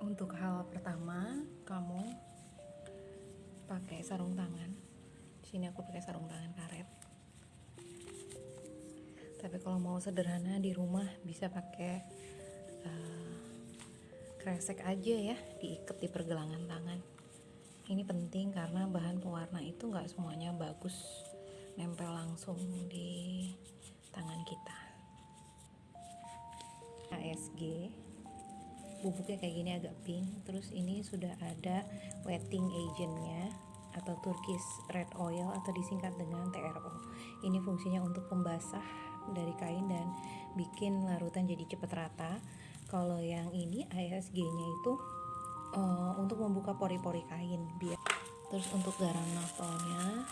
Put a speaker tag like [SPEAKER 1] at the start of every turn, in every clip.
[SPEAKER 1] untuk hal pertama kamu pakai sarung tangan. Sini aku pakai sarung tangan karet. Tapi kalau mau sederhana di rumah bisa pakai uh, kresek aja ya diikat di pergelangan tangan. Ini penting karena bahan pewarna itu nggak semuanya bagus nempel langsung di tangan kita. ASG bubuknya kayak gini agak pink. Terus ini sudah ada wetting agentnya atau Turkish red oil atau disingkat dengan TRO ini fungsinya untuk pembasah dari kain dan bikin larutan jadi cepat rata. Kalau yang ini ASG nya itu uh, untuk membuka pori-pori kain biar terus untuk garam naftolnya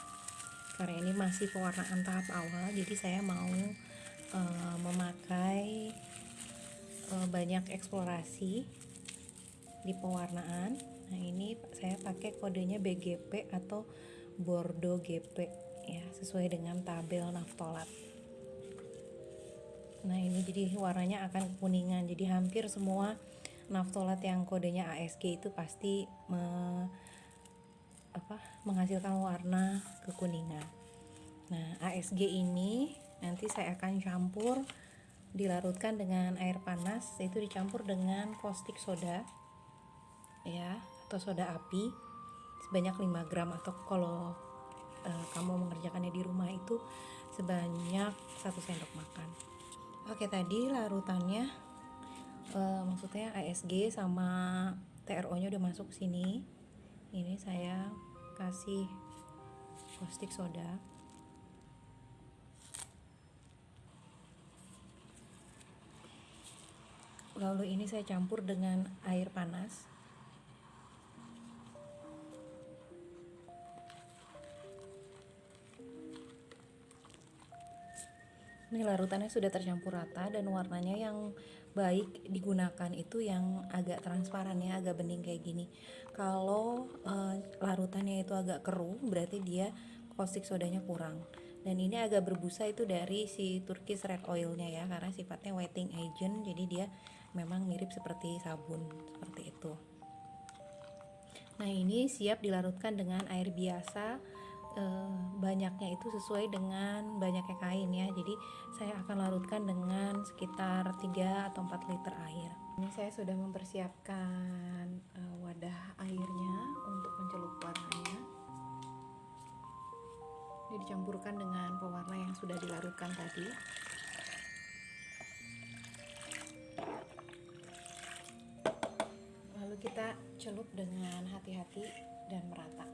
[SPEAKER 1] karena ini masih pewarnaan tahap awal jadi saya mau uh, memakai banyak eksplorasi di pewarnaan. Nah ini saya pakai kodenya BGP atau Bordeaux GP ya sesuai dengan tabel naftolat. Nah ini jadi warnanya akan kekuningan. Jadi hampir semua naftolat yang kodenya ASG itu pasti me, apa, menghasilkan warna kekuningan. Nah ASG ini nanti saya akan campur dilarutkan dengan air panas itu dicampur dengan caustic soda ya atau soda api sebanyak 5 gram. Atau kalau uh, kamu mengerjakannya di rumah itu sebanyak satu sendok makan. Oke tadi larutannya uh, maksudnya ASG sama TRO nya udah masuk sini. Ini saya kasih caustic soda lalu ini saya campur dengan air panas. Ini larutannya sudah tercampur rata dan warnanya yang baik digunakan itu yang agak transparan ya agak bening kayak gini. Kalau uh, larutannya itu agak keruh berarti dia caustic sodanya kurang. Dan ini agak berbusa itu dari si Turkish red oilnya ya karena sifatnya wetting agent jadi dia memang mirip seperti sabun seperti itu. Nah ini siap dilarutkan dengan air biasa e, banyaknya itu sesuai dengan banyaknya kain ya. Jadi saya akan larutkan dengan sekitar 3 atau 4 liter air. Ini saya sudah mempersiapkan e, wadah airnya untuk mencelup warnanya. Ini dicampurkan dengan pewarna yang sudah dilarutkan tadi kita celup dengan hati-hati dan merata.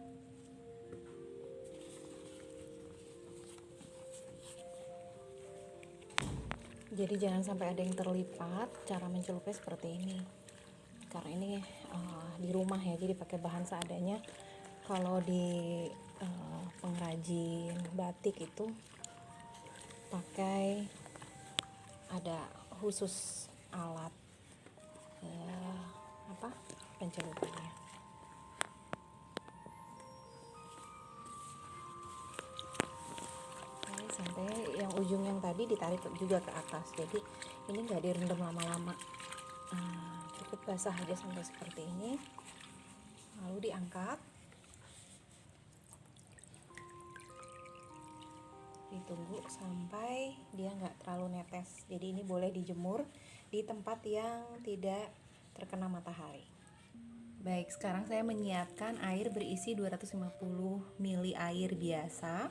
[SPEAKER 1] Jadi jangan sampai ada yang terlipat cara mencelupnya seperti ini. Karena ini uh, di rumah ya jadi pakai bahan seadanya. Kalau di uh, pengrajin batik itu pakai ada khusus alat uh, apa? Pencelupannya ini sampai yang ujung yang tadi ditarik juga ke atas. Jadi ini nggak direndam lama-lama. Nah, cukup basah aja sampai seperti ini. Lalu diangkat. Ditunggu sampai dia nggak terlalu netes. Jadi ini boleh dijemur di tempat yang tidak terkena matahari. Baik, sekarang saya menyiapkan air berisi 250 ml air biasa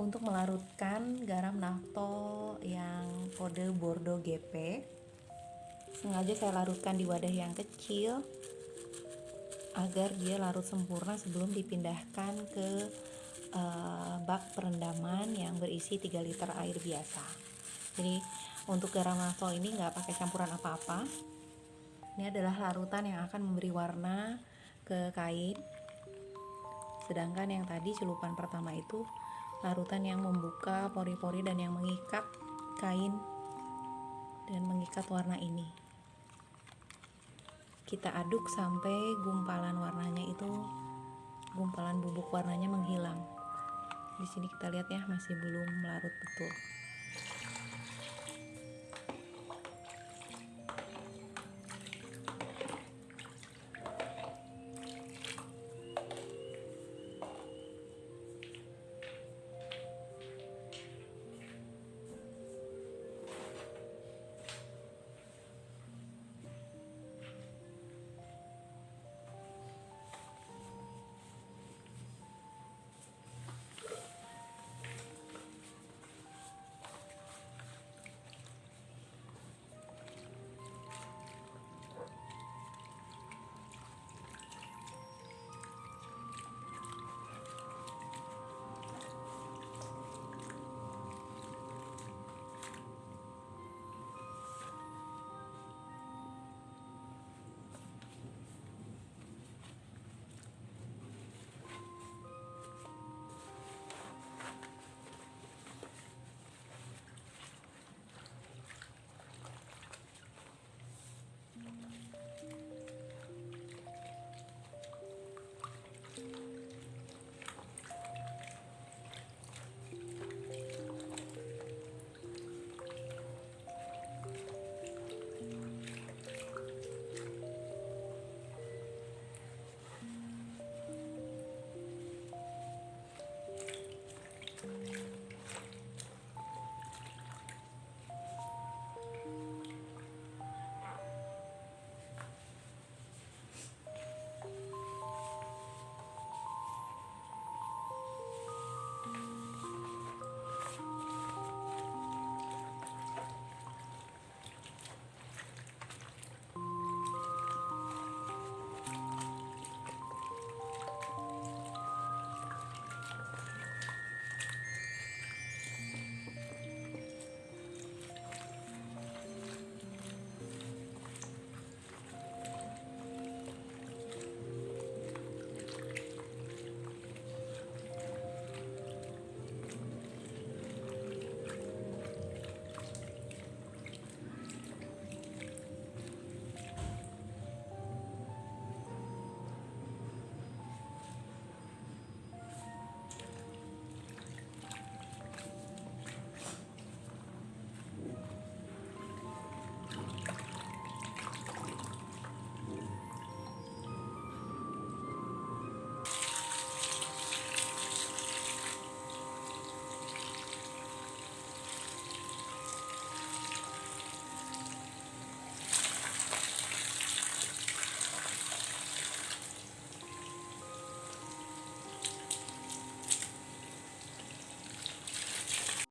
[SPEAKER 1] untuk melarutkan garam naftol yang kode Bordeaux GP. Sengaja saya larutkan di wadah yang kecil agar dia larut sempurna sebelum dipindahkan ke uh, bak perendaman yang berisi 3 liter air biasa. Jadi untuk garam naftol ini nggak pakai campuran apa-apa, ini adalah larutan yang akan memberi warna ke kain. Sedangkan yang tadi celupan pertama itu larutan yang membuka pori-pori dan yang mengikat kain dan mengikat warna ini. Kita aduk sampai gumpalan warnanya itu gumpalan bubuk warnanya menghilang. Di sini kita lihat ya masih belum larut betul.